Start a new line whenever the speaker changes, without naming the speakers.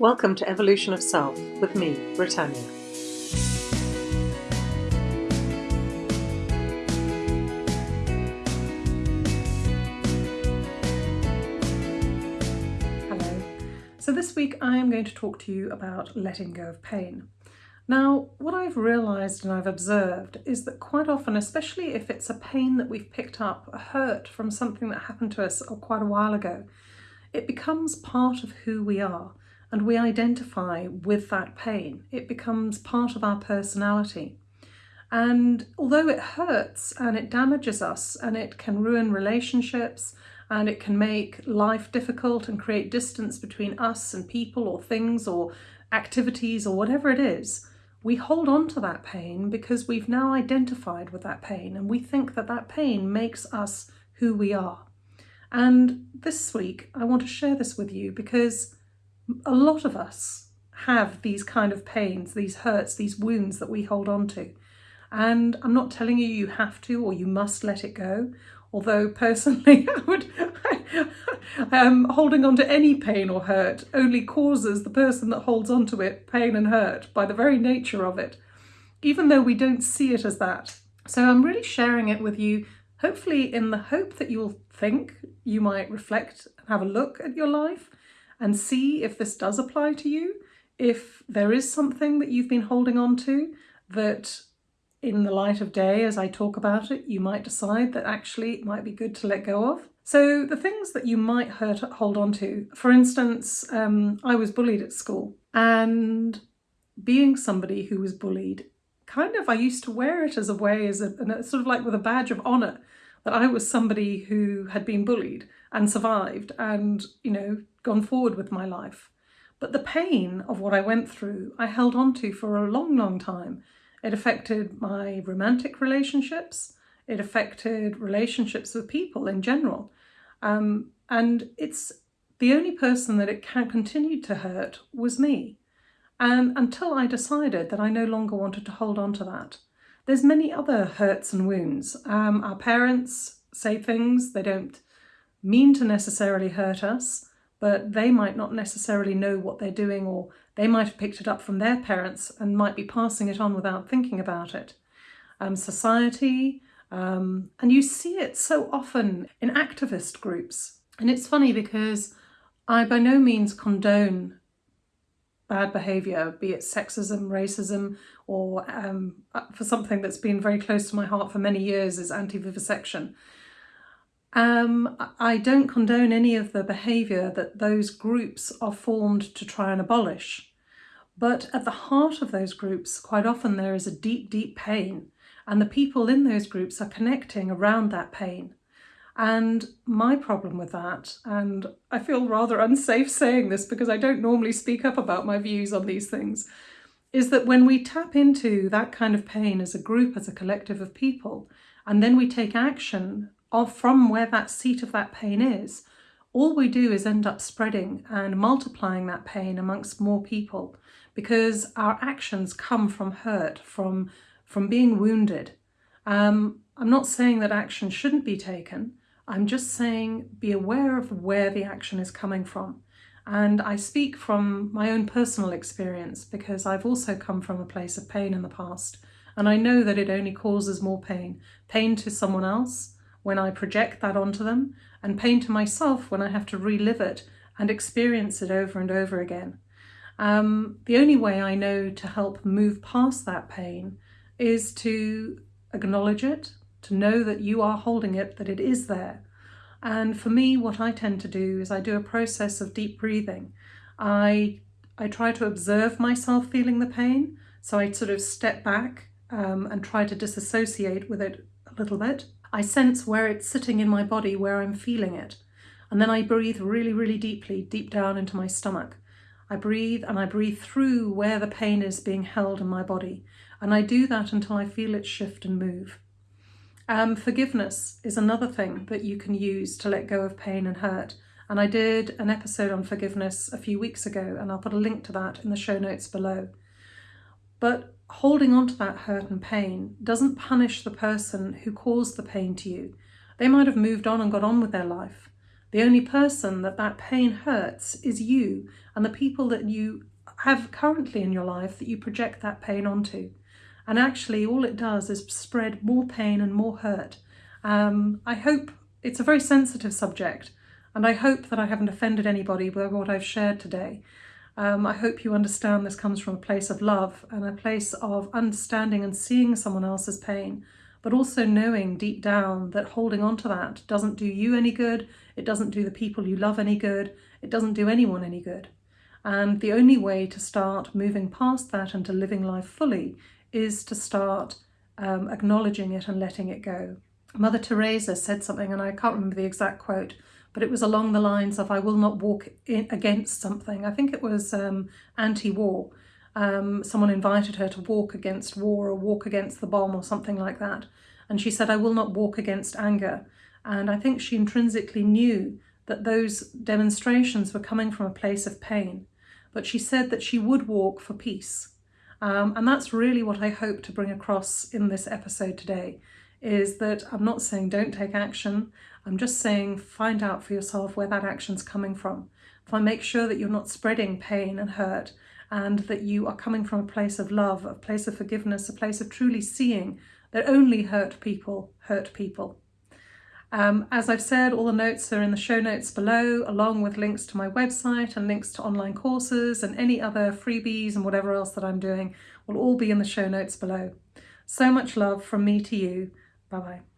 Welcome to Evolution of Self with me, Britannia. Hello. So this week I am going to talk to you about letting go of pain. Now, what I've realised and I've observed is that quite often, especially if it's a pain that we've picked up, a hurt from something that happened to us quite a while ago, it becomes part of who we are and we identify with that pain. It becomes part of our personality. And although it hurts and it damages us and it can ruin relationships and it can make life difficult and create distance between us and people or things or activities or whatever it is, we hold on to that pain because we've now identified with that pain and we think that that pain makes us who we are. And this week, I want to share this with you because a lot of us have these kind of pains, these hurts, these wounds that we hold on to. And I'm not telling you you have to or you must let it go. Although personally, I would, um, holding on to any pain or hurt only causes the person that holds on to it pain and hurt by the very nature of it, even though we don't see it as that. So I'm really sharing it with you, hopefully in the hope that you'll think, you might reflect and have a look at your life and see if this does apply to you, if there is something that you've been holding on to that in the light of day as I talk about it, you might decide that actually it might be good to let go of. So the things that you might hurt, hold on to, for instance, um, I was bullied at school and being somebody who was bullied, kind of I used to wear it as a way, as a, sort of like with a badge of honour, that I was somebody who had been bullied and survived and, you know, gone forward with my life. But the pain of what I went through, I held on to for a long, long time. It affected my romantic relationships. It affected relationships with people in general. Um, and it's the only person that it can continue to hurt was me. And until I decided that I no longer wanted to hold on to that. There's many other hurts and wounds. Um, our parents say things, they don't mean to necessarily hurt us, but they might not necessarily know what they're doing or they might have picked it up from their parents and might be passing it on without thinking about it. Um, society, um, and you see it so often in activist groups. And it's funny because I by no means condone bad behaviour, be it sexism, racism, or um, uh, for something that's been very close to my heart for many years is anti-vivisection. Um, I don't condone any of the behaviour that those groups are formed to try and abolish. But at the heart of those groups, quite often there is a deep, deep pain and the people in those groups are connecting around that pain. And my problem with that, and I feel rather unsafe saying this because I don't normally speak up about my views on these things, is that when we tap into that kind of pain as a group, as a collective of people, and then we take action of from where that seat of that pain is, all we do is end up spreading and multiplying that pain amongst more people because our actions come from hurt, from from being wounded. Um, I'm not saying that action shouldn't be taken. I'm just saying be aware of where the action is coming from. And I speak from my own personal experience because I've also come from a place of pain in the past. And I know that it only causes more pain. Pain to someone else when I project that onto them and pain to myself when I have to relive it and experience it over and over again. Um, the only way I know to help move past that pain is to acknowledge it, to know that you are holding it, that it is there. And for me, what I tend to do is I do a process of deep breathing. I, I try to observe myself feeling the pain. So I sort of step back um, and try to disassociate with it a little bit. I sense where it's sitting in my body, where I'm feeling it. And then I breathe really, really deeply, deep down into my stomach. I breathe and I breathe through where the pain is being held in my body. And I do that until I feel it shift and move. Um, forgiveness is another thing that you can use to let go of pain and hurt. And I did an episode on forgiveness a few weeks ago, and I'll put a link to that in the show notes below. But holding on to that hurt and pain doesn't punish the person who caused the pain to you. They might have moved on and got on with their life, The only person that that pain hurts is you and the people that you have currently in your life that you project that pain onto. And actually, all it does is spread more pain and more hurt. Um, I hope it's a very sensitive subject, and I hope that I haven't offended anybody by what I've shared today. Um, I hope you understand this comes from a place of love and a place of understanding and seeing someone else's pain, but also knowing deep down that holding on to that doesn't do you any good, it doesn't do the people you love any good, it doesn't do anyone any good. And the only way to start moving past that and to living life fully is to start um, acknowledging it and letting it go. Mother Teresa said something, and I can't remember the exact quote, but it was along the lines of, I will not walk in, against something. I think it was um, anti-war. Um, someone invited her to walk against war or walk against the bomb or something like that. And she said, I will not walk against anger. And I think she intrinsically knew that those demonstrations were coming from a place of pain. But she said that she would walk for peace. Um, and that's really what I hope to bring across in this episode today, is that I'm not saying don't take action, I'm just saying find out for yourself where that action's coming from. If I make sure that you're not spreading pain and hurt and that you are coming from a place of love, a place of forgiveness, a place of truly seeing that only hurt people hurt people. Um, as I've said, all the notes are in the show notes below, along with links to my website and links to online courses and any other freebies and whatever else that I'm doing will all be in the show notes below. So much love from me to you. Bye-bye.